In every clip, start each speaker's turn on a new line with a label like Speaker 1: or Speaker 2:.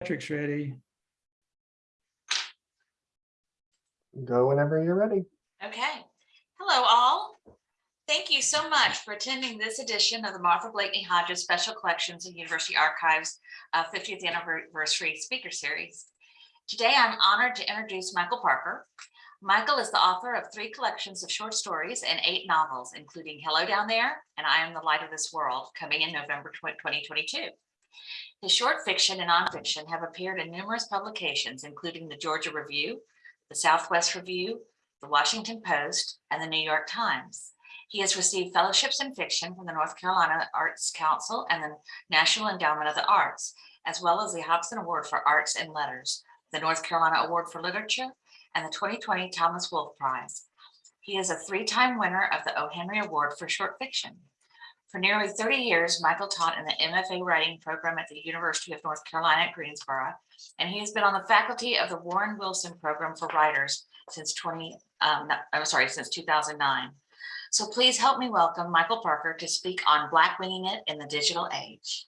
Speaker 1: Patrick's ready.
Speaker 2: Go whenever you're ready.
Speaker 3: Okay. Hello, all. Thank you so much for attending this edition of the Martha Blakeney Hodges Special Collections and University Archives uh, 50th Anniversary Speaker Series. Today, I'm honored to introduce Michael Parker. Michael is the author of three collections of short stories and eight novels, including Hello Down There and I Am the Light of This World, coming in November 2022. His short fiction and nonfiction have appeared in numerous publications, including the Georgia Review, the Southwest Review, the Washington Post, and the New York Times. He has received fellowships in fiction from the North Carolina Arts Council and the National Endowment of the Arts, as well as the Hobson Award for Arts and Letters, the North Carolina Award for Literature, and the 2020 Thomas Wolfe Prize. He is a three-time winner of the O. Henry Award for Short Fiction. For nearly 30 years, Michael taught in the MFA writing program at the University of North Carolina at Greensboro, and he has been on the faculty of the Warren Wilson Program for Writers since 20, um, I'm sorry, since 2009. So please help me welcome Michael Parker to speak on Black Winging It in the Digital Age.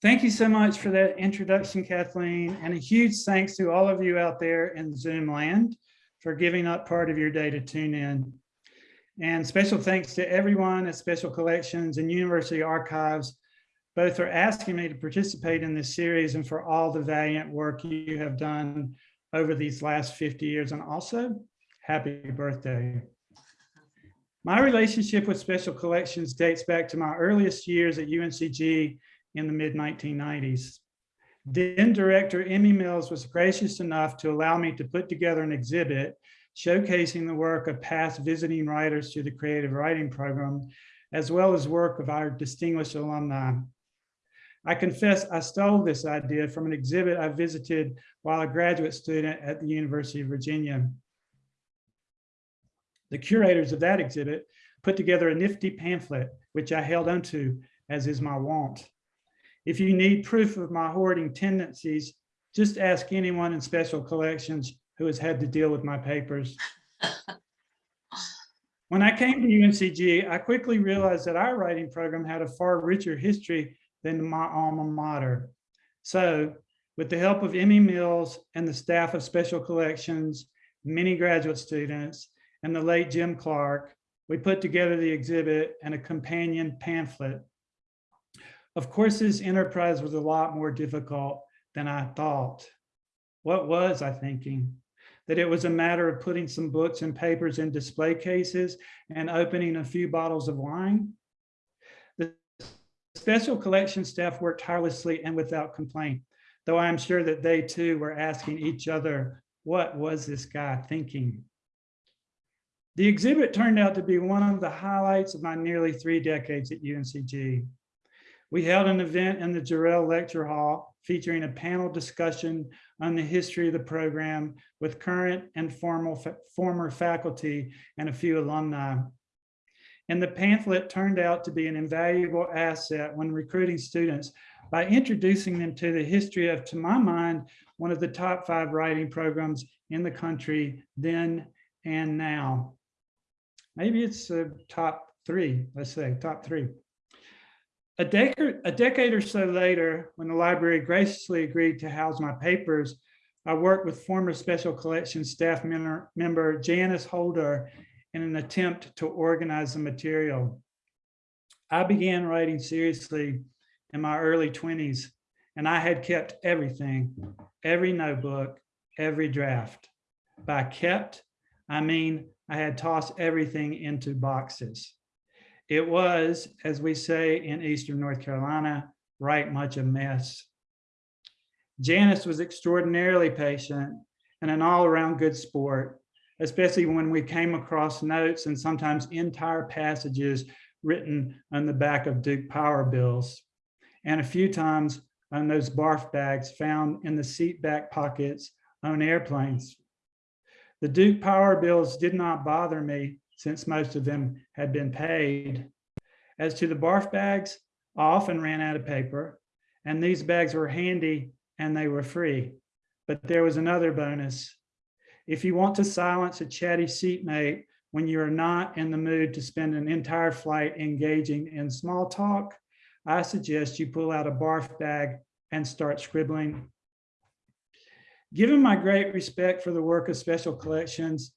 Speaker 1: Thank you so much for that introduction, Kathleen, and a huge thanks to all of you out there in Zoom land for giving up part of your day to tune in. And special thanks to everyone at Special Collections and University Archives, both for asking me to participate in this series and for all the valiant work you have done over these last 50 years. And also, happy birthday. My relationship with Special Collections dates back to my earliest years at UNCG in the mid 1990s. Then director Emmy Mills was gracious enough to allow me to put together an exhibit showcasing the work of past visiting writers to the creative writing program, as well as work of our distinguished alumni. I confess I stole this idea from an exhibit I visited while a graduate student at the University of Virginia. The curators of that exhibit put together a nifty pamphlet, which I held onto as is my wont. If you need proof of my hoarding tendencies, just ask anyone in special collections who has had to deal with my papers. when I came to UNCG, I quickly realized that our writing program had a far richer history than my alma mater. So with the help of Emmy Mills and the staff of special collections, many graduate students, and the late Jim Clark, we put together the exhibit and a companion pamphlet of course, this enterprise was a lot more difficult than I thought. What was I thinking? That it was a matter of putting some books and papers in display cases and opening a few bottles of wine? The special collection staff worked tirelessly and without complaint, though I am sure that they too were asking each other, what was this guy thinking? The exhibit turned out to be one of the highlights of my nearly three decades at UNCG. We held an event in the Jarrell Lecture Hall featuring a panel discussion on the history of the program with current and formal, former faculty and a few alumni. And the pamphlet turned out to be an invaluable asset when recruiting students by introducing them to the history of, to my mind, one of the top five writing programs in the country then and now. Maybe it's the top three, let's say top three. A decade, a decade or so later, when the library graciously agreed to house my papers, I worked with former Special Collections staff member, member Janice Holder in an attempt to organize the material. I began writing seriously in my early 20s, and I had kept everything, every notebook, every draft. By kept, I mean I had tossed everything into boxes. It was, as we say in Eastern North Carolina, right much a mess. Janice was extraordinarily patient and an all around good sport, especially when we came across notes and sometimes entire passages written on the back of Duke power bills. And a few times on those barf bags found in the seat back pockets on airplanes. The Duke power bills did not bother me since most of them had been paid. As to the barf bags, I often ran out of paper and these bags were handy and they were free. But there was another bonus. If you want to silence a chatty seatmate when you are not in the mood to spend an entire flight engaging in small talk, I suggest you pull out a barf bag and start scribbling. Given my great respect for the work of special collections,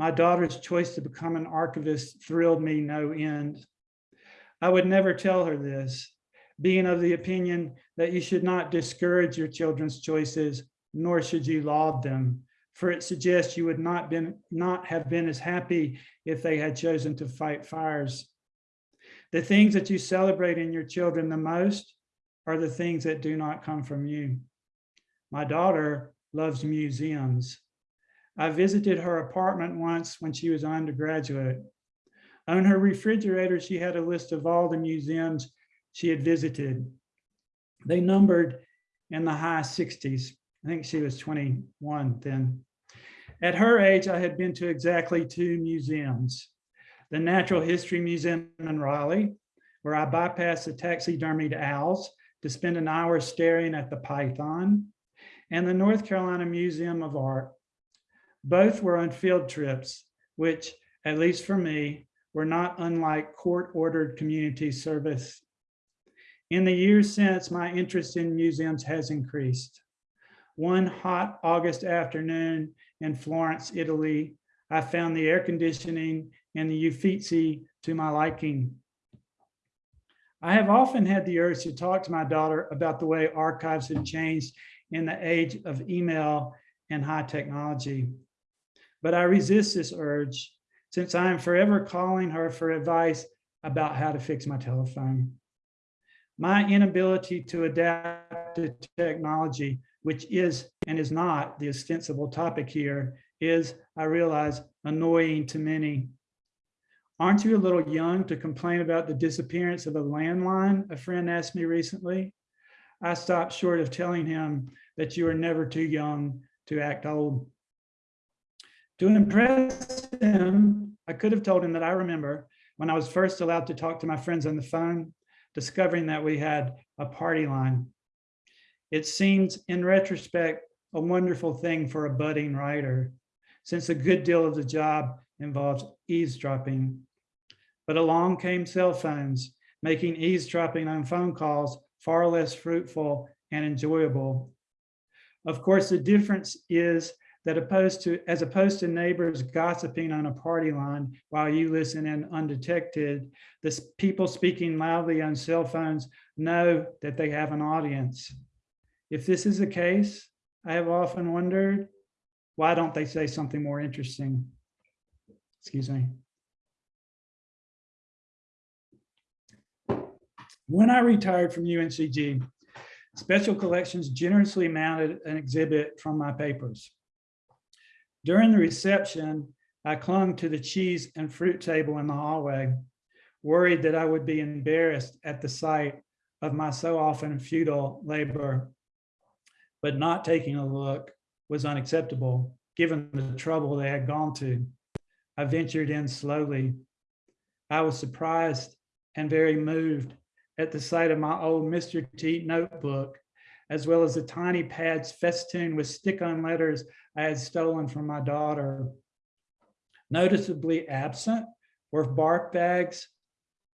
Speaker 1: my daughter's choice to become an archivist thrilled me no end. I would never tell her this, being of the opinion that you should not discourage your children's choices, nor should you laud them, for it suggests you would not been not have been as happy if they had chosen to fight fires. The things that you celebrate in your children the most are the things that do not come from you. My daughter loves museums. I visited her apartment once when she was an undergraduate. On her refrigerator, she had a list of all the museums she had visited. They numbered in the high 60s. I think she was 21 then. At her age, I had been to exactly two museums. The Natural History Museum in Raleigh, where I bypassed the taxidermied owls to spend an hour staring at the python, and the North Carolina Museum of Art. Both were on field trips, which, at least for me, were not unlike court-ordered community service. In the years since, my interest in museums has increased. One hot August afternoon in Florence, Italy, I found the air conditioning in the Uffizi to my liking. I have often had the urge to talk to my daughter about the way archives have changed in the age of email and high technology. But I resist this urge since I am forever calling her for advice about how to fix my telephone. My inability to adapt to technology, which is and is not the ostensible topic here, is, I realize, annoying to many. Aren't you a little young to complain about the disappearance of a landline? A friend asked me recently. I stopped short of telling him that you are never too young to act old. To impress him, I could have told him that I remember when I was first allowed to talk to my friends on the phone, discovering that we had a party line. It seems in retrospect, a wonderful thing for a budding writer, since a good deal of the job involves eavesdropping. But along came cell phones, making eavesdropping on phone calls far less fruitful and enjoyable. Of course, the difference is that opposed to, as opposed to neighbors gossiping on a party line while you listen in undetected, the people speaking loudly on cell phones know that they have an audience. If this is the case, I have often wondered, why don't they say something more interesting? Excuse me. When I retired from UNCG, Special Collections generously mounted an exhibit from my papers. During the reception, I clung to the cheese and fruit table in the hallway, worried that I would be embarrassed at the sight of my so often futile labor. But not taking a look was unacceptable, given the trouble they had gone to. I ventured in slowly. I was surprised and very moved at the sight of my old Mr. T notebook, as well as the tiny pads festooned with stick-on letters I had stolen from my daughter. Noticeably absent were bark bags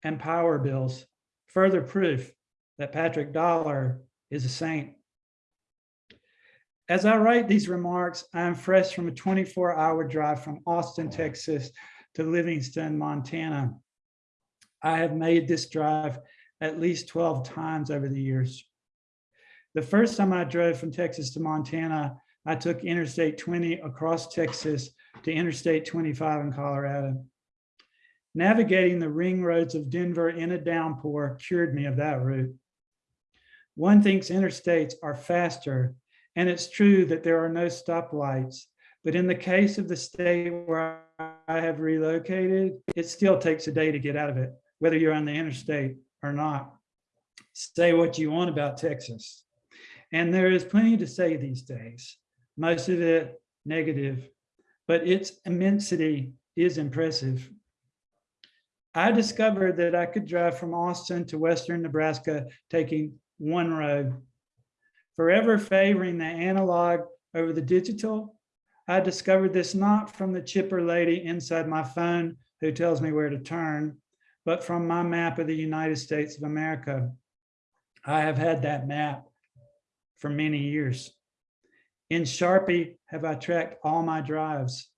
Speaker 1: and power bills, further proof that Patrick Dollar is a saint. As I write these remarks, I am fresh from a 24-hour drive from Austin, Texas to Livingston, Montana. I have made this drive at least 12 times over the years. The first time I drove from Texas to Montana, I took Interstate 20 across Texas to Interstate 25 in Colorado. Navigating the ring roads of Denver in a downpour cured me of that route. One thinks interstates are faster, and it's true that there are no stoplights, but in the case of the state where I have relocated, it still takes a day to get out of it, whether you're on the interstate or not. Say what you want about Texas. And there is plenty to say these days, most of it negative, but its immensity is impressive. I discovered that I could drive from Austin to Western Nebraska taking one road. Forever favoring the analog over the digital, I discovered this not from the chipper lady inside my phone who tells me where to turn, but from my map of the United States of America. I have had that map for many years. In Sharpie have I tracked all my drives.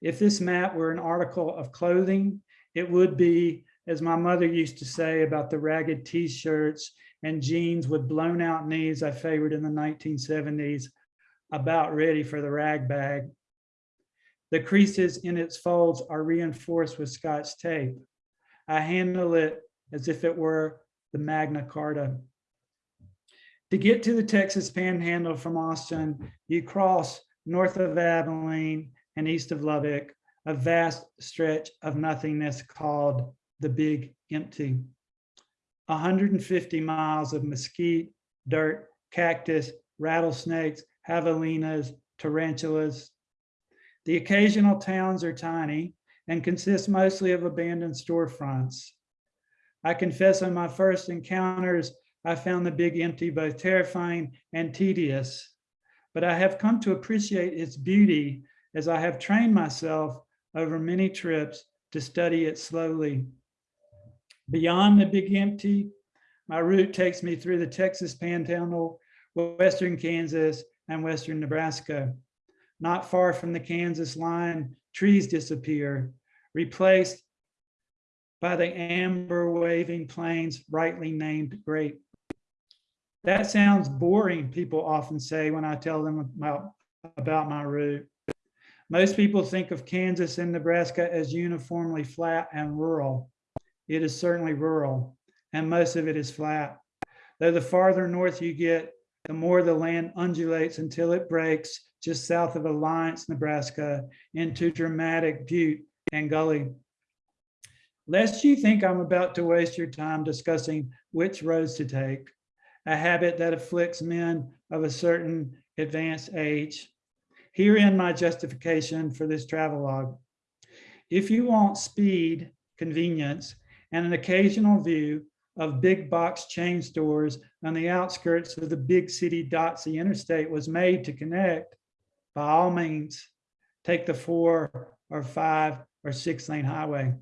Speaker 1: If this map were an article of clothing, it would be, as my mother used to say about the ragged t-shirts and jeans with blown out knees I favored in the 1970s, about ready for the rag bag. The creases in its folds are reinforced with scotch tape. I handle it as if it were the Magna Carta. To get to the Texas Panhandle from Austin, you cross north of Abilene and east of Lubbock, a vast stretch of nothingness called the Big Empty. 150 miles of mesquite, dirt, cactus, rattlesnakes, javelinas, tarantulas. The occasional towns are tiny and consist mostly of abandoned storefronts. I confess on my first encounters, I found the big empty both terrifying and tedious, but I have come to appreciate its beauty as I have trained myself over many trips to study it slowly. Beyond the big empty, my route takes me through the Texas Panhandle, western Kansas, and western Nebraska. Not far from the Kansas line, trees disappear, replaced by the amber waving plains rightly named grape. That sounds boring, people often say when I tell them about, about my route. Most people think of Kansas and Nebraska as uniformly flat and rural. It is certainly rural, and most of it is flat. Though the farther north you get, the more the land undulates until it breaks just south of Alliance, Nebraska, into dramatic butte and gully. Lest you think I'm about to waste your time discussing which roads to take, a habit that afflicts men of a certain advanced age. Herein my justification for this travelogue. If you want speed, convenience, and an occasional view of big box chain stores on the outskirts of the big city dots the interstate was made to connect, by all means, take the four or five or six lane highway.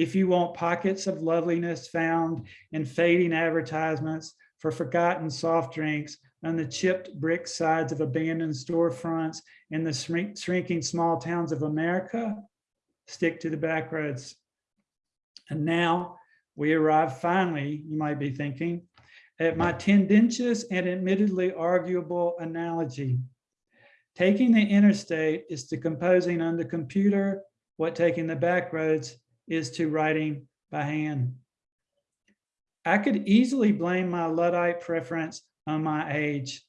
Speaker 1: If you want pockets of loveliness found in fading advertisements for forgotten soft drinks on the chipped brick sides of abandoned storefronts in the shrink, shrinking small towns of America, stick to the back roads. And now we arrive finally, you might be thinking, at my tendentious and admittedly arguable analogy. Taking the interstate is to composing on the computer what taking the back roads is to writing by hand. I could easily blame my Luddite preference on my age,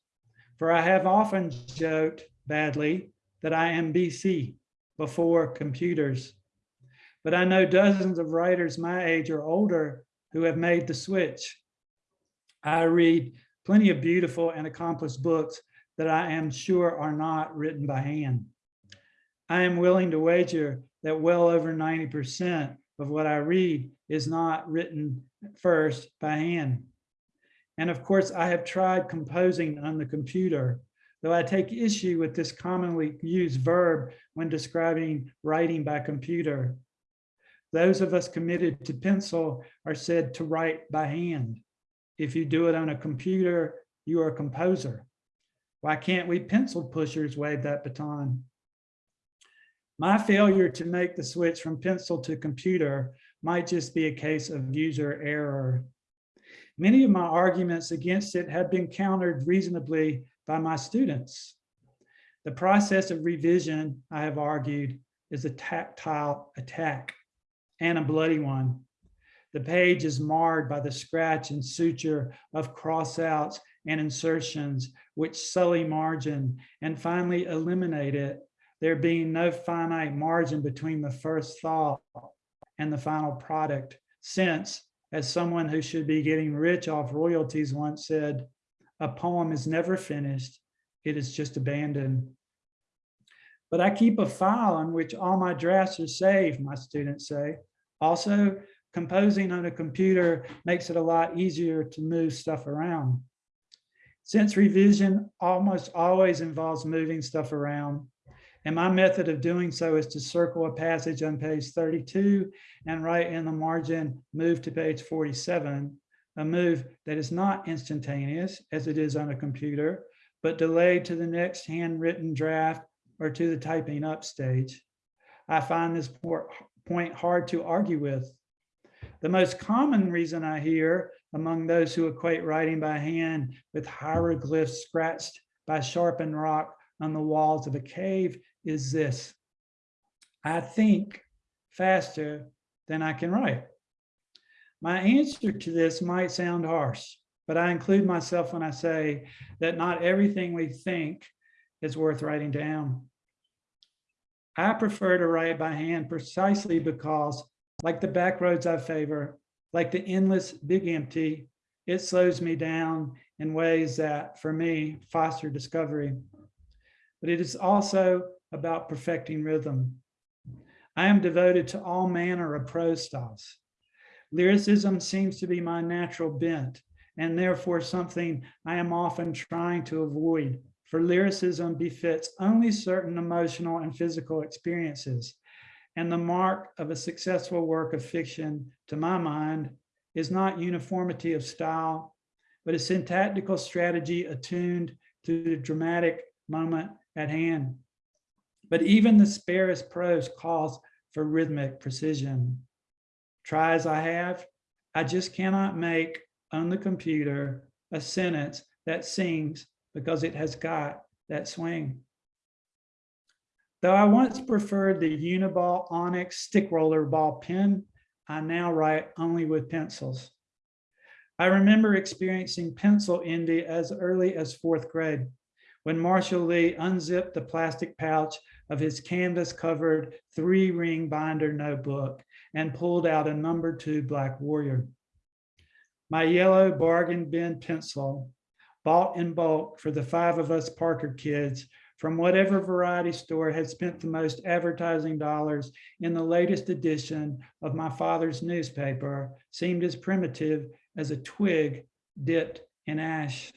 Speaker 1: for I have often joked badly that I am BC, before computers. But I know dozens of writers my age or older who have made the switch. I read plenty of beautiful and accomplished books that I am sure are not written by hand. I am willing to wager that well over 90% of what I read is not written first by hand. And of course, I have tried composing on the computer, though I take issue with this commonly used verb when describing writing by computer. Those of us committed to pencil are said to write by hand. If you do it on a computer, you are a composer. Why can't we pencil pushers wave that baton? My failure to make the switch from pencil to computer might just be a case of user error. Many of my arguments against it have been countered reasonably by my students. The process of revision, I have argued, is a tactile attack and a bloody one. The page is marred by the scratch and suture of crossouts and insertions which sully margin and finally eliminate it there being no finite margin between the first thought and the final product. Since, as someone who should be getting rich off royalties once said, a poem is never finished, it is just abandoned. But I keep a file on which all my drafts are saved, my students say. Also, composing on a computer makes it a lot easier to move stuff around. Since revision almost always involves moving stuff around, and my method of doing so is to circle a passage on page 32 and write in the margin, move to page 47. a move that is not instantaneous as it is on a computer, but delayed to the next handwritten draft or to the typing up stage. I find this point hard to argue with. The most common reason I hear among those who equate writing by hand with hieroglyphs scratched by sharpened rock on the walls of a cave is this. I think faster than I can write. My answer to this might sound harsh, but I include myself when I say that not everything we think is worth writing down. I prefer to write by hand precisely because, like the back roads I favor, like the endless big empty, it slows me down in ways that, for me, foster discovery. But it is also about perfecting rhythm. I am devoted to all manner of prose styles. Lyricism seems to be my natural bent and therefore something I am often trying to avoid. For lyricism befits only certain emotional and physical experiences. And the mark of a successful work of fiction, to my mind, is not uniformity of style, but a syntactical strategy attuned to the dramatic moment at hand. But even the sparest prose calls for rhythmic precision. Try as I have, I just cannot make on the computer a sentence that sings because it has got that swing. Though I once preferred the Uniball Onyx stick roller ball pen, I now write only with pencils. I remember experiencing pencil envy as early as fourth grade when Marshall Lee unzipped the plastic pouch of his canvas covered three ring binder notebook and pulled out a number two Black Warrior. My yellow bargain bin pencil, bought in bulk for the five of us Parker kids from whatever variety store had spent the most advertising dollars in the latest edition of my father's newspaper, seemed as primitive as a twig dipped in ash.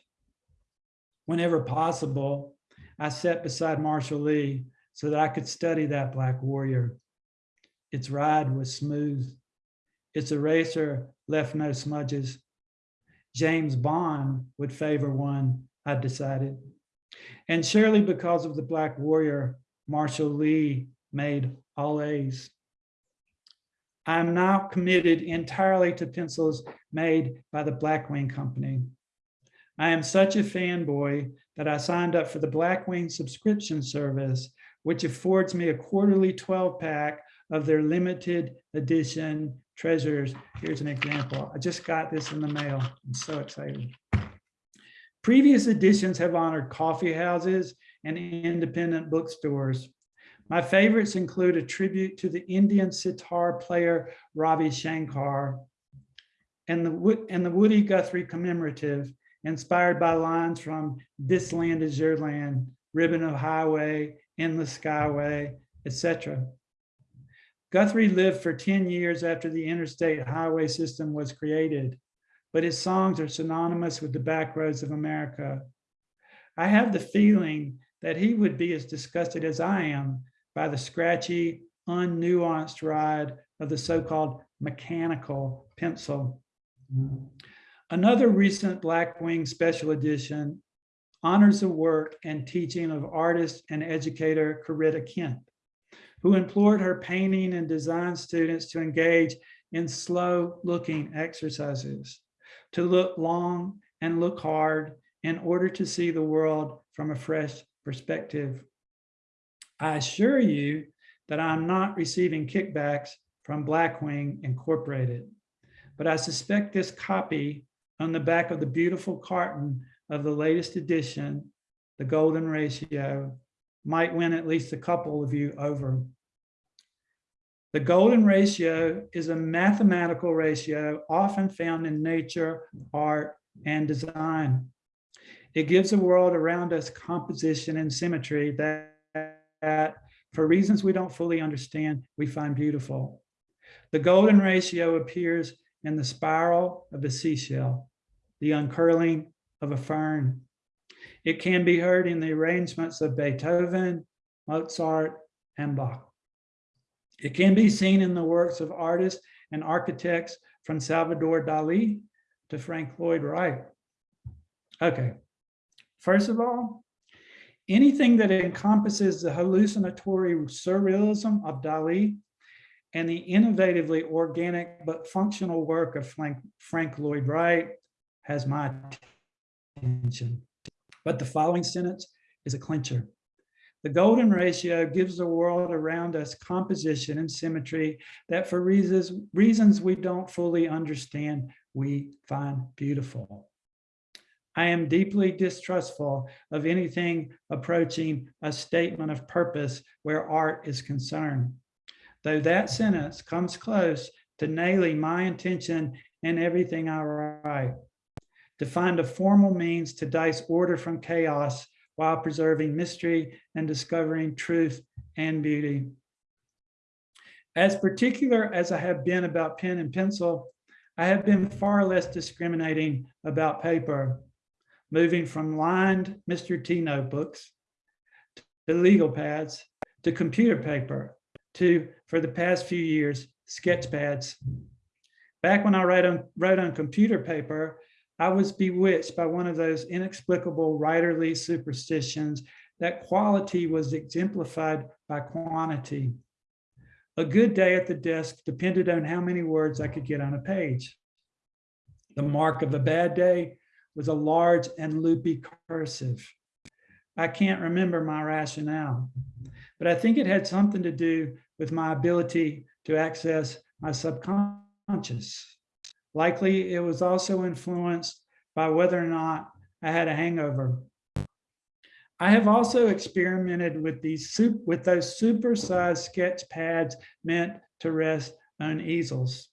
Speaker 1: Whenever possible, I sat beside Marshall Lee so that I could study that Black Warrior. Its ride was smooth. Its eraser left no smudges. James Bond would favor one, I decided. And surely because of the Black Warrior, Marshall Lee made all A's. I'm now committed entirely to pencils made by the Blackwing Company. I am such a fanboy that I signed up for the Blackwing subscription service, which affords me a quarterly 12 pack of their limited edition treasures. Here's an example. I just got this in the mail. I'm so excited. Previous editions have honored coffee houses and independent bookstores. My favorites include a tribute to the Indian sitar player Ravi Shankar and the, and the Woody Guthrie commemorative inspired by lines from This Land is Your Land, Ribbon of Highway, Endless Skyway, etc. Guthrie lived for 10 years after the interstate highway system was created, but his songs are synonymous with the back roads of America. I have the feeling that he would be as disgusted as I am by the scratchy, unnuanced ride of the so-called mechanical pencil. Another recent Blackwing special edition honors the work and teaching of artist and educator Corita Kent, who implored her painting and design students to engage in slow looking exercises, to look long and look hard in order to see the world from a fresh perspective. I assure you that I'm not receiving kickbacks from Blackwing Incorporated, but I suspect this copy on the back of the beautiful carton of the latest edition, the golden ratio, might win at least a couple of you over. The golden ratio is a mathematical ratio often found in nature, art, and design. It gives the world around us composition and symmetry that, that, for reasons we don't fully understand, we find beautiful. The golden ratio appears in the spiral of a seashell, the uncurling of a fern. It can be heard in the arrangements of Beethoven, Mozart, and Bach. It can be seen in the works of artists and architects from Salvador Dali to Frank Lloyd Wright? Okay, first of all, anything that encompasses the hallucinatory surrealism of Dali and the innovatively organic but functional work of Frank, Frank Lloyd Wright has my attention. But the following sentence is a clincher. The golden ratio gives the world around us composition and symmetry that for reasons, reasons we don't fully understand, we find beautiful. I am deeply distrustful of anything approaching a statement of purpose where art is concerned. Though that sentence comes close to nailing my intention in everything I write. To find a formal means to dice order from chaos while preserving mystery and discovering truth and beauty. As particular as I have been about pen and pencil, I have been far less discriminating about paper, moving from lined Mr. T notebooks to legal pads to computer paper to, for the past few years, sketch pads. Back when I wrote on, wrote on computer paper, I was bewitched by one of those inexplicable writerly superstitions that quality was exemplified by quantity. A good day at the desk depended on how many words I could get on a page. The mark of a bad day was a large and loopy cursive. I can't remember my rationale, but I think it had something to do with my ability to access my subconscious. Likely it was also influenced by whether or not I had a hangover. I have also experimented with these with those supersized sketch pads meant to rest on easels.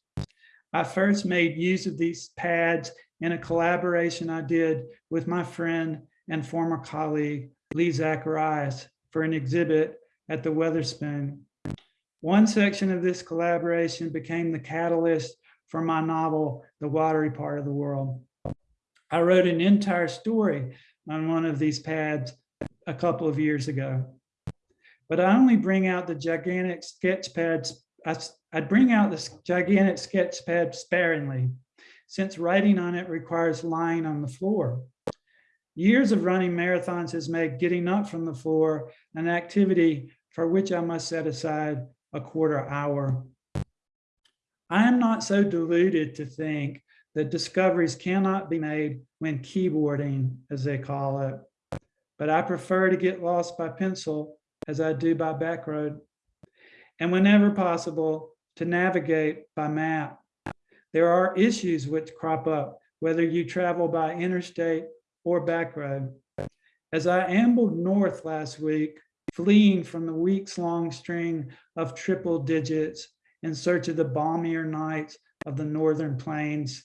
Speaker 1: I first made use of these pads in a collaboration I did with my friend and former colleague, Lee Zacharias, for an exhibit at the Weatherspoon. One section of this collaboration became the catalyst for my novel, The Watery Part of the World. I wrote an entire story on one of these pads a couple of years ago. But I only bring out the gigantic sketch pads, I, I bring out this gigantic sketch pad sparingly, since writing on it requires lying on the floor. Years of running marathons has made getting up from the floor an activity for which I must set aside a quarter hour. I am not so deluded to think that discoveries cannot be made when keyboarding, as they call it. But I prefer to get lost by pencil as I do by backroad. And whenever possible, to navigate by map. There are issues which crop up, whether you travel by interstate or back road. As I ambled north last week, fleeing from the weeks long string of triple digits in search of the balmier nights of the northern plains,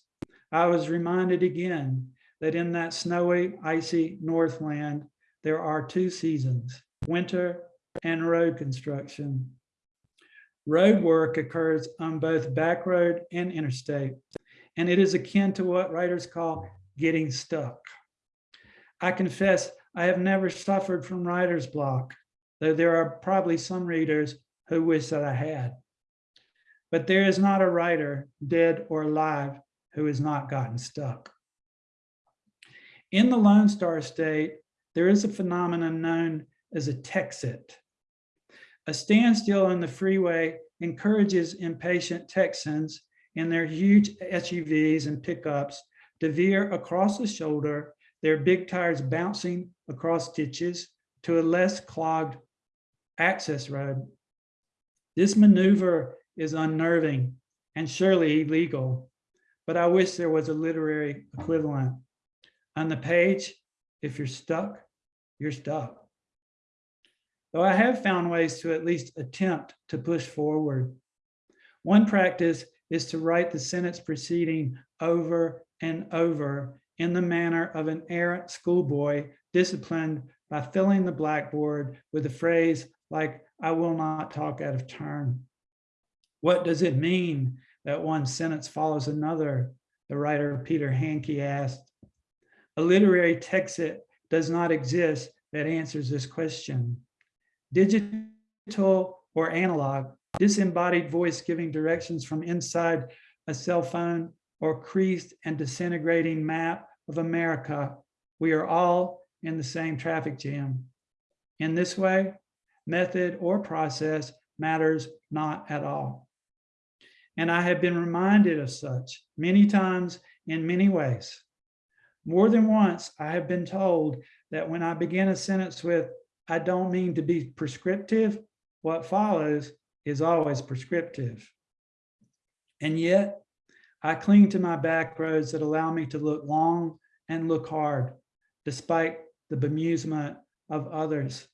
Speaker 1: I was reminded again that in that snowy, icy Northland, there are two seasons, winter and road construction. Road work occurs on both back road and interstate, and it is akin to what writers call getting stuck. I confess I have never suffered from writer's block, though there are probably some readers who wish that I had. But there is not a writer, dead or alive, who has not gotten stuck. In the Lone Star State, there is a phenomenon known as a Texit. A standstill on the freeway encourages impatient Texans in their huge SUVs and pickups to veer across the shoulder, their big tires bouncing across ditches to a less clogged access road. This maneuver is unnerving and surely illegal, but I wish there was a literary equivalent. On the page, if you're stuck, you're stuck. Though I have found ways to at least attempt to push forward. One practice is to write the sentence preceding over and over in the manner of an errant schoolboy disciplined by filling the blackboard with the phrase like, I will not talk out of turn. What does it mean that one sentence follows another? The writer Peter Handke asked. A literary texit does not exist that answers this question. Digital or analog, disembodied voice giving directions from inside a cell phone or creased and disintegrating map of America, we are all in the same traffic jam. In this way, method or process matters not at all. And I have been reminded of such many times in many ways. More than once, I have been told that when I begin a sentence with, I don't mean to be prescriptive, what follows is always prescriptive. And yet, I cling to my back roads that allow me to look long and look hard, despite the bemusement of others.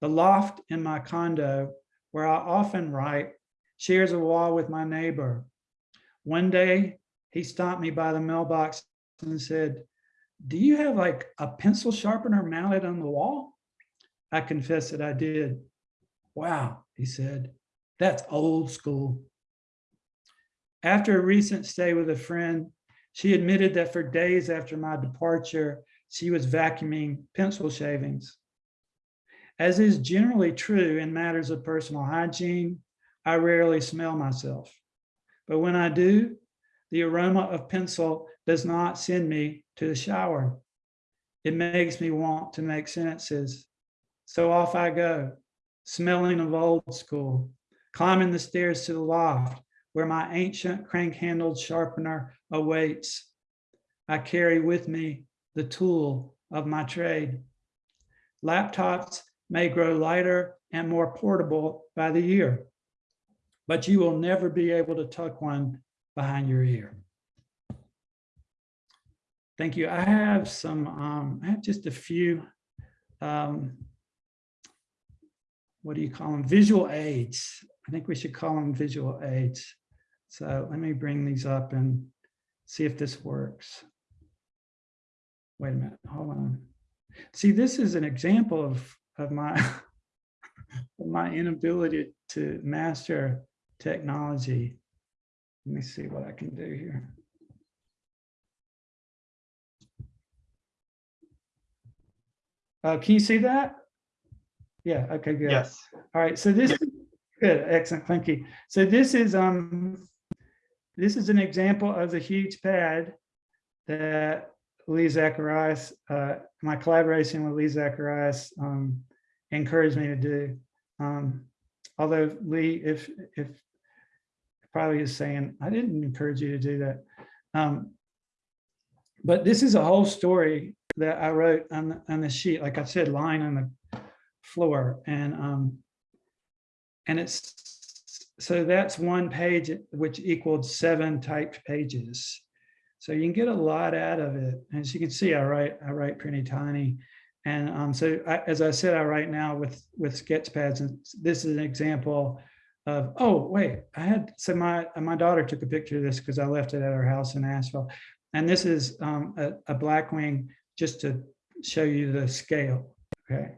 Speaker 1: The loft in my condo, where I often write, shares a wall with my neighbor. One day, he stopped me by the mailbox and said, do you have like a pencil sharpener mounted on the wall? I confessed that I did. Wow, he said, that's old school. After a recent stay with a friend, she admitted that for days after my departure, she was vacuuming pencil shavings. As is generally true in matters of personal hygiene, I rarely smell myself. But when I do, the aroma of pencil does not send me to the shower. It makes me want to make sentences. So off I go, smelling of old school, climbing the stairs to the loft where my ancient crank-handled sharpener awaits. I carry with me the tool of my trade. Laptops may grow lighter and more portable by the year, but you will never be able to tuck one behind your ear. Thank you. I have some, um, I have just a few, um, what do you call them? Visual aids. I think we should call them visual aids. So let me bring these up and see if this works. Wait a minute, hold on. See, this is an example of, of my, of my inability to master technology. Let me see what I can do here. Uh, can you see that? Yeah, okay, good.
Speaker 2: Yes.
Speaker 1: All right, so this, is good, excellent, thank you. So this is, um, this is an example of the huge pad that Lee Zacharias, uh, my collaboration with Lee Zacharias, um, encouraged me to do. Um, although Lee, if, if probably is saying, I didn't encourage you to do that. Um, but this is a whole story that I wrote on, the- on the sheet, like I said, lying on the floor and, um, and it's, so that's one page, which equaled seven typed pages. So you can get a lot out of it. And As you can see, I write, I write pretty tiny. And um, so I, as I said, I write now with, with sketch pads and this is an example of, oh, wait, I had, so my, my daughter took a picture of this because I left it at her house in Asheville. And this is um, a, a Blackwing just to show you the scale, okay?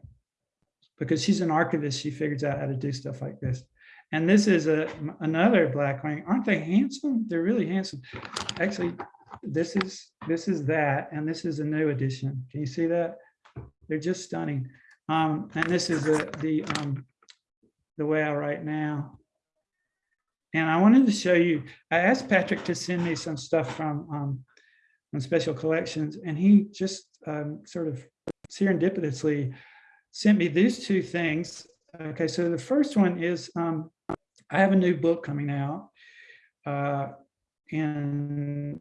Speaker 1: Because she's an archivist, she figures out how to do stuff like this. And this is a another Blackwing. Aren't they handsome? They're really handsome. Actually, this is this is that, and this is a new edition. Can you see that? They're just stunning. Um, and this is the the um, the way I write now. And I wanted to show you. I asked Patrick to send me some stuff from um, on special collections, and he just um, sort of serendipitously sent me these two things. Okay, so the first one is um, I have a new book coming out uh, in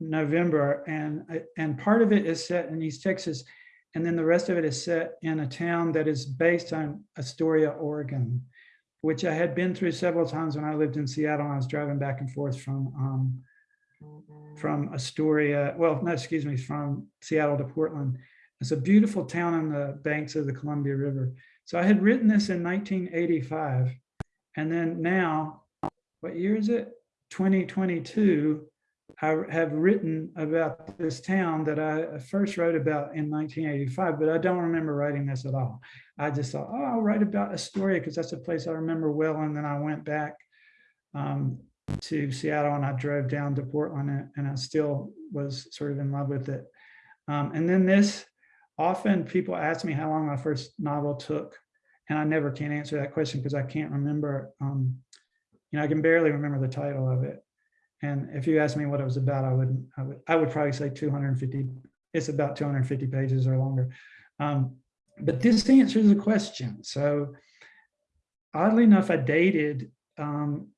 Speaker 1: November, and and part of it is set in East Texas, and then the rest of it is set in a town that is based on Astoria, Oregon, which I had been through several times when I lived in Seattle. I was driving back and forth from um, from Astoria, well, no, excuse me, from Seattle to Portland. It's a beautiful town on the banks of the Columbia River. So I had written this in 1985. And then now, what year is it? 2022, I have written about this town that I first wrote about in 1985, but I don't remember writing this at all. I just thought, oh, I'll write about Astoria because that's a place I remember well. And then I went back um, to Seattle and I drove down to Portland and I still was sort of in love with it. Um, and then this, often people ask me how long my first novel took and I never can answer that question because I can't remember, um, you know, I can barely remember the title of it. And if you asked me what it was about, I wouldn't, I would, I would probably say two hundred and fifty, it's about two hundred and fifty pages or longer. Um, But this answers the question. So oddly enough, I dated um,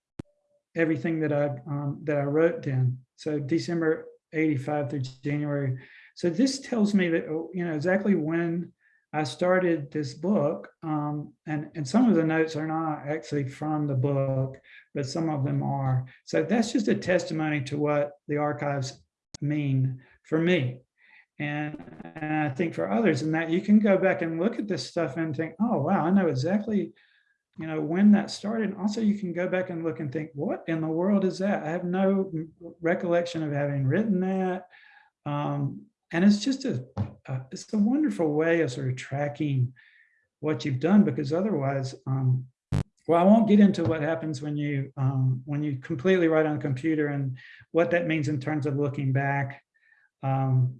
Speaker 1: everything that I, um, that I wrote then. So December 85 through January. So this tells me that, oh, you know, exactly when I started this book. Um, and, and some of the notes are not actually from the book, but some of them are. So that's just a testimony to what the archives mean for me. And, and I think for others and that you can go back and look at this stuff and think, oh, wow, I know exactly, you know, when that started. Also, you can go back and look and think, what in the world is that? I have no recollection of having written that. Um, and it's just a, a, it's a wonderful way of sort of tracking what you've done because otherwise, um, well, I won't get into what happens when you um, when you completely write on a computer and what that means in terms of looking back um,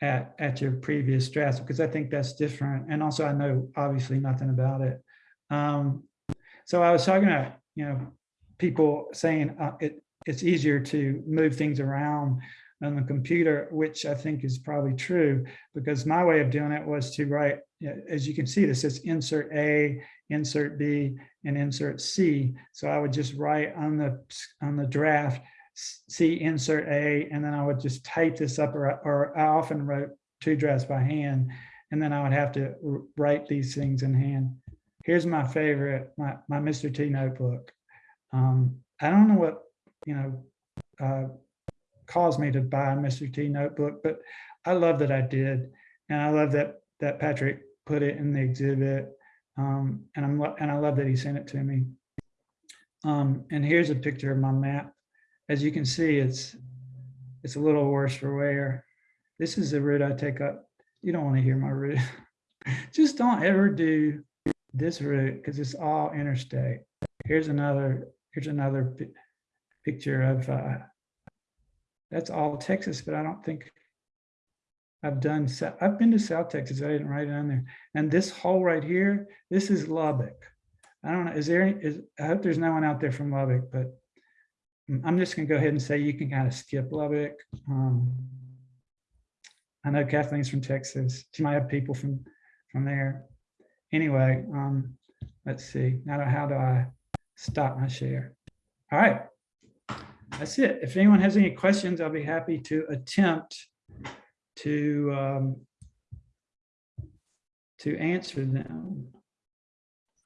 Speaker 1: at at your previous drafts because I think that's different. And also, I know obviously nothing about it. Um, so I was talking about you know people saying uh, it it's easier to move things around on the computer, which I think is probably true because my way of doing it was to write, as you can see, this says insert A, insert B, and insert C. So I would just write on the on the draft, C insert A, and then I would just type this up, or, or I often wrote two drafts by hand, and then I would have to write these things in hand. Here's my favorite, my, my Mr. T notebook. Um, I don't know what, you know, uh, caused me to buy a Mr. T notebook, but I love that I did. And I love that that Patrick put it in the exhibit. Um, and I'm and I love that he sent it to me. Um, and here's a picture of my map. As you can see, it's it's a little worse for wear. This is the route I take up. You don't want to hear my route. Just don't ever do this route because it's all interstate. Here's another here's another picture of uh, that's all Texas, but I don't think I've done, I've been to South Texas, I didn't write it on there. And this hole right here, this is Lubbock. I don't know, is there, any- is, I hope there's no one out there from Lubbock, but I'm just gonna go ahead and say you can kind of skip Lubbock. Um, I know Kathleen's from Texas. She might have people from, from there. Anyway, um, let's see, now how do I stop my share? All right, that's it. If anyone has any questions, I'll be happy to attempt to um, to answer them.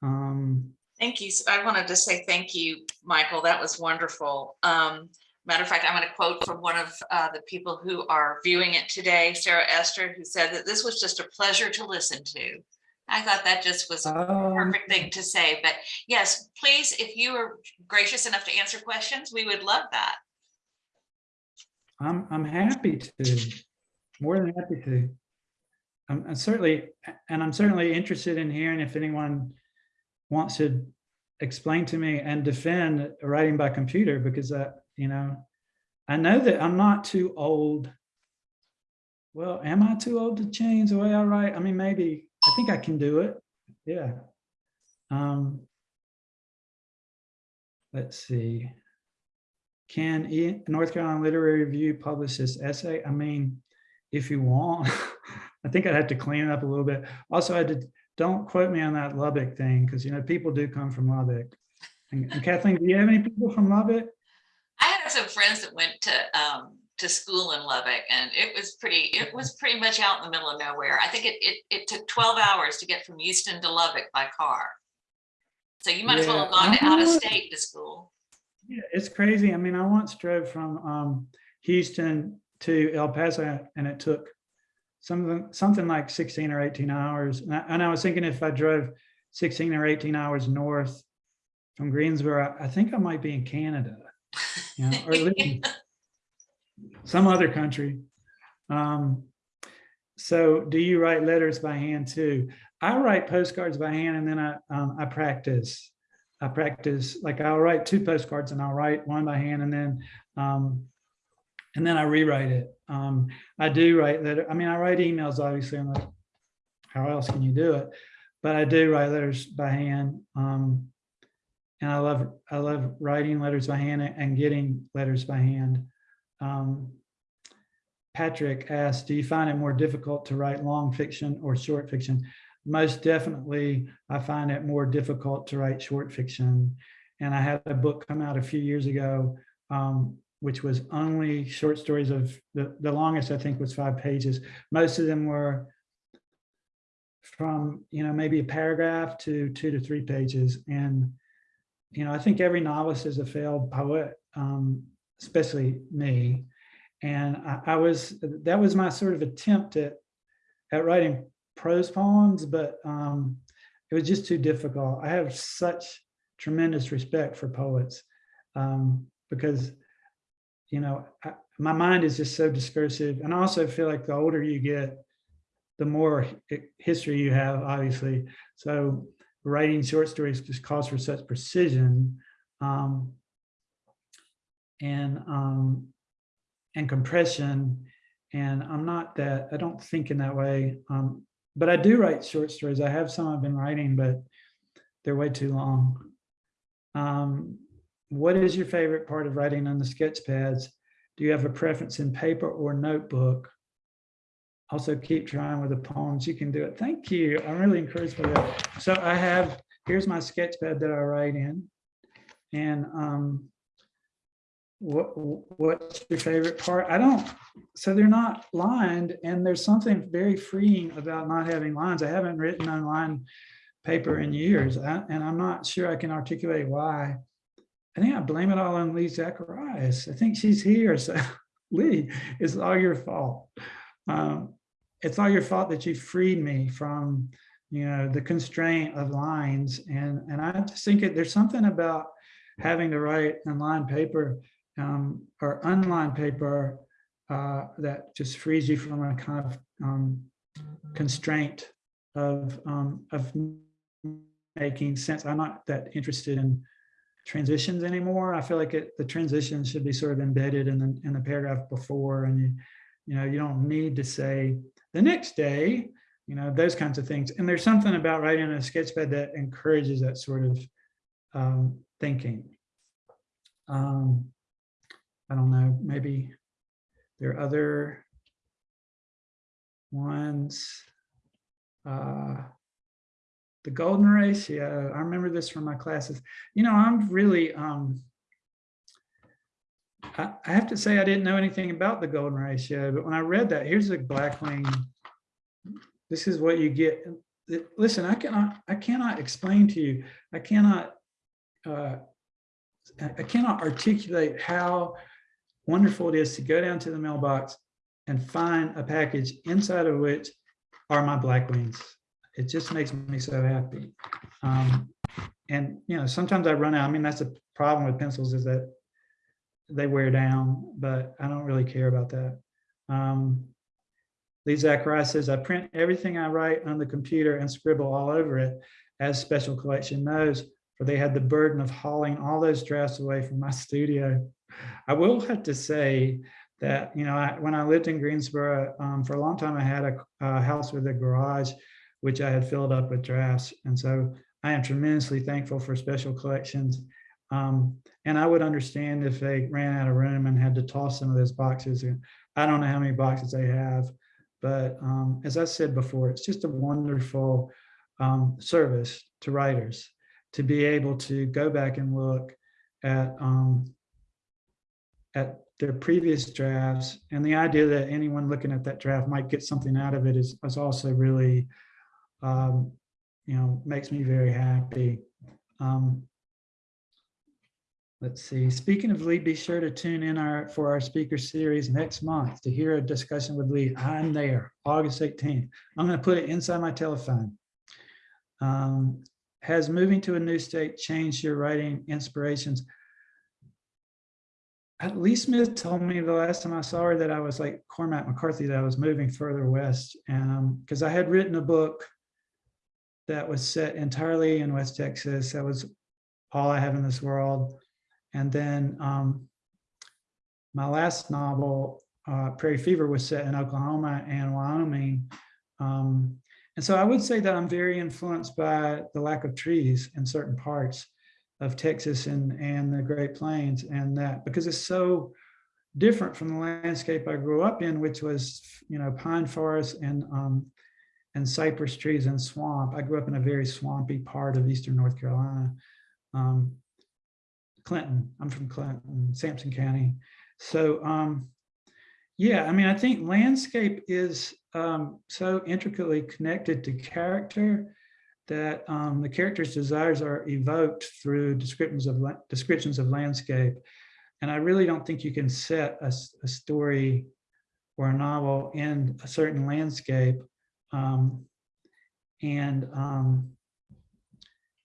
Speaker 1: Um,
Speaker 3: Thank you. I wanted to say thank you, Michael. That was wonderful. Um, matter of fact, I'm going to quote from one of uh, the people who are viewing it today, Sarah Esther, who said that this was just a pleasure to listen to. I thought that just was a
Speaker 1: um,
Speaker 3: perfect thing to say. But yes, please, if you are gracious enough to answer questions, we would love that.
Speaker 1: I'm I'm happy to, more than happy to. I'm, I'm certainly, and I'm certainly interested in hearing if anyone wants to explain to me and defend writing by computer because I, you know, I know that I'm not too old. Well, am I too old to change the way I write? I mean, maybe I think I can do it. Yeah. Um, let's see. Can North Carolina Literary Review publish this essay? I mean, if you want, I think I'd have to clean it up a little bit. Also, I did, don't quote me on that Lubbock thing, because you know, people do come from Lubbock. And and Kathleen, do you have any people from Lubbock?
Speaker 3: I had some friends that went to um, to school in Lubbock, and it was pretty. It was pretty much out in the middle of nowhere. I think it it, it took 12 hours to get from Houston to Lubbock by car. So you might as well have gone to out of state to school.
Speaker 1: Yeah, it's crazy. I mean, I once drove from um, Houston to El Paso and it took something, something like 16 or 18 hours. And I, and I was thinking if I drove 16 or 18 hours north from Greensboro, I think I might be in Canada. You know, or some other country. Um, so do you write letters by hand too? I write postcards by hand and then I, um, I practice. I practice, like I'll write two postcards and I'll write one by hand and then, um, and then I rewrite it. Um, I do write letter. I mean, I write emails, obviously, I'm like, how else can you do it? But I do write letters by hand. Um, and I love, I love writing letters by hand and getting letters by hand. Um, Patrick asked, do you find it more difficult to write long fiction or short fiction? Most definitely, I find it more difficult to write short fiction. And I had a book come out a few years ago, um, which was only short stories of, the, the longest I think was five pages. Most of them were from, you know, maybe a paragraph to two to three pages. And, you know, I think every novelist is a failed poet, um, especially me. And I, I was, that was my sort of attempt at, at writing prose poems, but um, it was just too difficult. I have such tremendous respect for poets um, because, you know, I, my mind is just so discursive. And I also feel like the older you get, the more history you have, obviously. So writing short stories just calls for such precision. Um, and um, and compression. And I'm not that, I don't think in that way. Um, but I do write short stories. I have some I've been writing, but they're way too long. Um, what is your favorite part of writing on the sketch pads? Do you have a preference in paper or notebook? Also keep trying with the poems. You can do it. Thank you. I'm really encouraged by that. So I have, here's my sketch pad that I write in. And um, what what's your favorite part? I don't so they're not lined and there's something very freeing about not having lines. I haven't written on line paper in years I- and i'm not sure i can articulate why. I think i blame it all on lee zacharias. I think she's here so lee it's all your fault. Um, it's all your fault that you freed me from you know the constraint of lines and and i just think it, there's something about having to write on line paper um, or online paper uh, that just frees you from a kind of um, constraint of um, of making sense. I'm not that interested in transitions anymore. I feel like it, the transition should be sort of embedded in the in the paragraph before, and you you know you don't need to say the next day, you know those kinds of things. And there's something about writing a sketchpad that encourages that sort of um, thinking. Um, I don't know, maybe there are other ones. Uh, the golden ratio, I remember this from my classes. You know, I'm really, um, I, I have to say I didn't know anything about the golden ratio, but when I read that, here's a Blackwing. This is what you get. Listen, I cannot, I cannot explain to you, I cannot, uh, I cannot articulate how wonderful it is to go down to the mailbox and find a package inside of which are my Blackwings. It just makes me so happy. Um, and, you know, sometimes I run out. I mean, that's a problem with pencils is that they wear down, but I don't really care about that. Um, Lee Zacharias says, I print everything I write on the computer and scribble all over it as special collection knows, for they had the burden of hauling all those drafts away from my studio. I will have to say that, you know, I, when I lived in Greensboro, um, for a long time, I had a, a house with a garage, which I had filled up with drafts. And so I am tremendously thankful for special collections. Um, and I would understand if they ran out of room and had to toss some of those boxes. And I don't know how many boxes they have, but um, as I said before, it's just a wonderful um, service to writers to be able to go back and look at um, at their previous drafts. And the idea that anyone looking at that draft might get something out of it is, is also really um, you know makes me very happy. Um, let's see. Speaking of lee be sure to tune in our for our speaker series next month to hear a discussion with lee. I'm there august 18th i'm going to put it inside my telephone. Um, has moving to a new state changed your writing inspirations Lee Smith told me the last time I saw her that I was like Cormac McCarthy, that I was moving further west. Because I had written a book that was set entirely in West Texas. That was all I have in this world. And then um, my last novel, uh, Prairie Fever, was set in Oklahoma and Wyoming. Um, and so I would say that I'm very influenced by the lack of trees in certain parts. Of Texas and, and the Great Plains and that, because it's so different from the landscape I grew up in, which was, you know, pine forests and, um, and cypress trees and swamp. I grew up in a very swampy part of Eastern North Carolina. Um, Clinton, I'm from Clinton, Sampson County. So, um, yeah, I mean, I think landscape is um, so intricately connected to character that um, the character's desires are evoked through descriptions of descriptions of landscape. And I really don't think you can set a story or a novel in a certain landscape um, and um,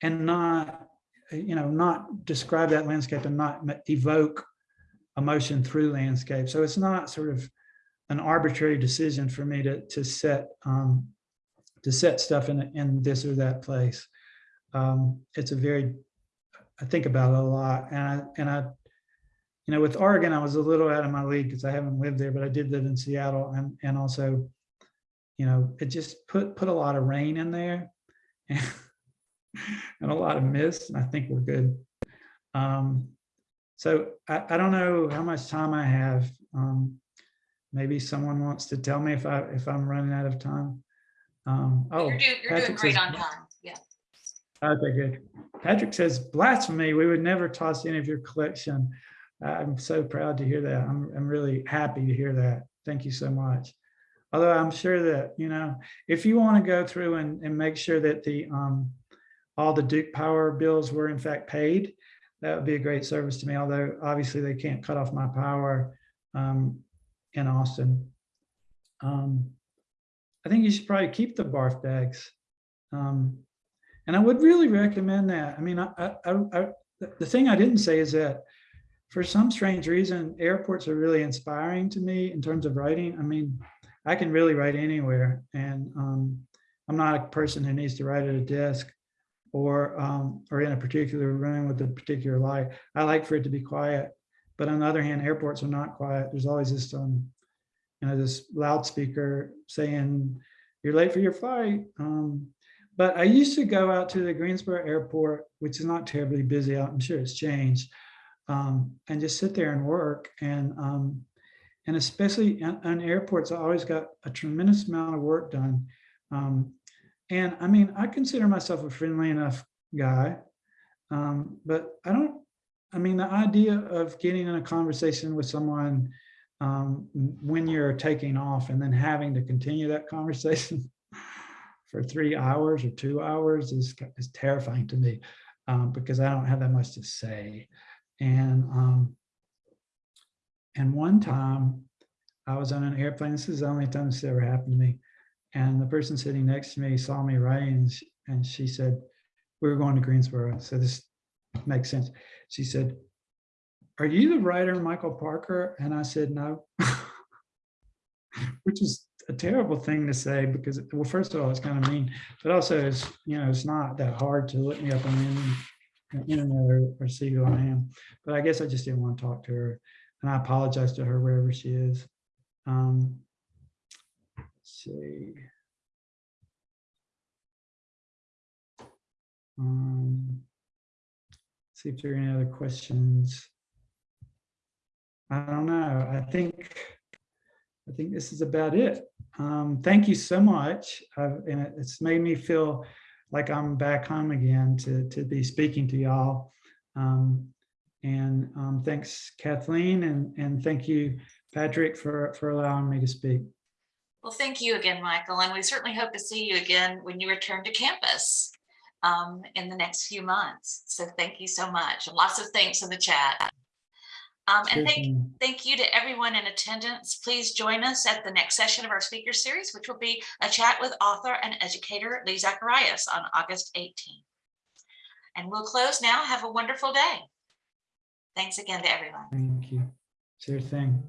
Speaker 1: and not you know not describe that landscape and not evoke emotion through landscape. So it's not sort of an arbitrary decision for me to to set um, to set stuff in in this or that place. Um, it's a very I think about it a lot, and I and I you know with Oregon I was a little out of my league because I haven't lived there, but I did live in Seattle, and and also you know it just put put a lot of rain in there. And, and a lot of mist, and I think we're good. Um, so I, I don't know how much time I have. Um, maybe someone wants to tell me if I, if I'm running out of time. Um, oh,
Speaker 3: You're doing, you're doing
Speaker 1: Patrick
Speaker 3: great
Speaker 1: says-
Speaker 3: on time. Yeah.
Speaker 1: okay, good. Patrick says blasphemy. We would never toss any of your collection. I'm so proud to hear that. I'm, I'm really happy to hear that. Thank you so much. Although I'm sure that, you know, if you want to go through and, and make sure that the, um, all the Duke Power bills were in fact paid, that would be a great service to me, although obviously they can't cut off my power um, in Austin. Um, I think you should probably keep the barf bags. Um, and I would really recommend that. I mean, I, I, I, the thing I didn't say is that for some strange reason, airports are really inspiring to me in terms of writing. I mean, I can really write anywhere and um, I'm not a person who needs to write at a desk or um, or in a particular room with a particular light. I like for it to be quiet. But on the other hand, airports are not quiet. There's always this um, you know, this loudspeaker saying you're late for your flight. Um, but I used to go out to the Greensboro airport, which is not terribly busy. I'm sure it's changed, um, and just sit there and work. And um, and especially on, airports, I always got a tremendous amount of work done. Um, and I mean, I consider myself a friendly enough guy, um, but I don't. I mean, the idea of getting in a conversation with someone um, when you're taking off and then having to continue that conversation for three hours or two hours is, is terrifying to me um, because I don't have that much to say. And um, and one time I was on an airplane. This is the only time this ever happened to me. And the person sitting next to me saw me writing and she, and she said, we were going to Greensboro. So this makes sense. She said, are you the writer Michael Parker? And I said, no. Which is a terrible thing to say because, well, first of all, it's kind of mean, but also it's, you know, it's not that hard to look me up on the in- internet or, or see who I am. But I guess I just didn't want to talk to her. And I apologize to her wherever she is. Um, let's see. Um, see if there are any other questions. I don't know. I think I think this is about it. Um, thank you so much. Uh, and it's made me feel like I'm back home again to, to be speaking to y'all. Um, and um, thanks Kathleen and, and thank you, Patrick, for, for allowing me to speak.
Speaker 3: Well, thank you again, Michael, and we certainly hope to see you again when you return to campus um, in the next few months. So thank you so much. And Lots of thanks in the chat. Um, and thank, thank you to everyone in attendance. Please join us at the next session of our speaker series, which will be a chat with author and educator Lee Zacharias on August 18th. And we'll close now. Have a wonderful day. Thanks again to everyone.
Speaker 1: Thank you. Sure thing.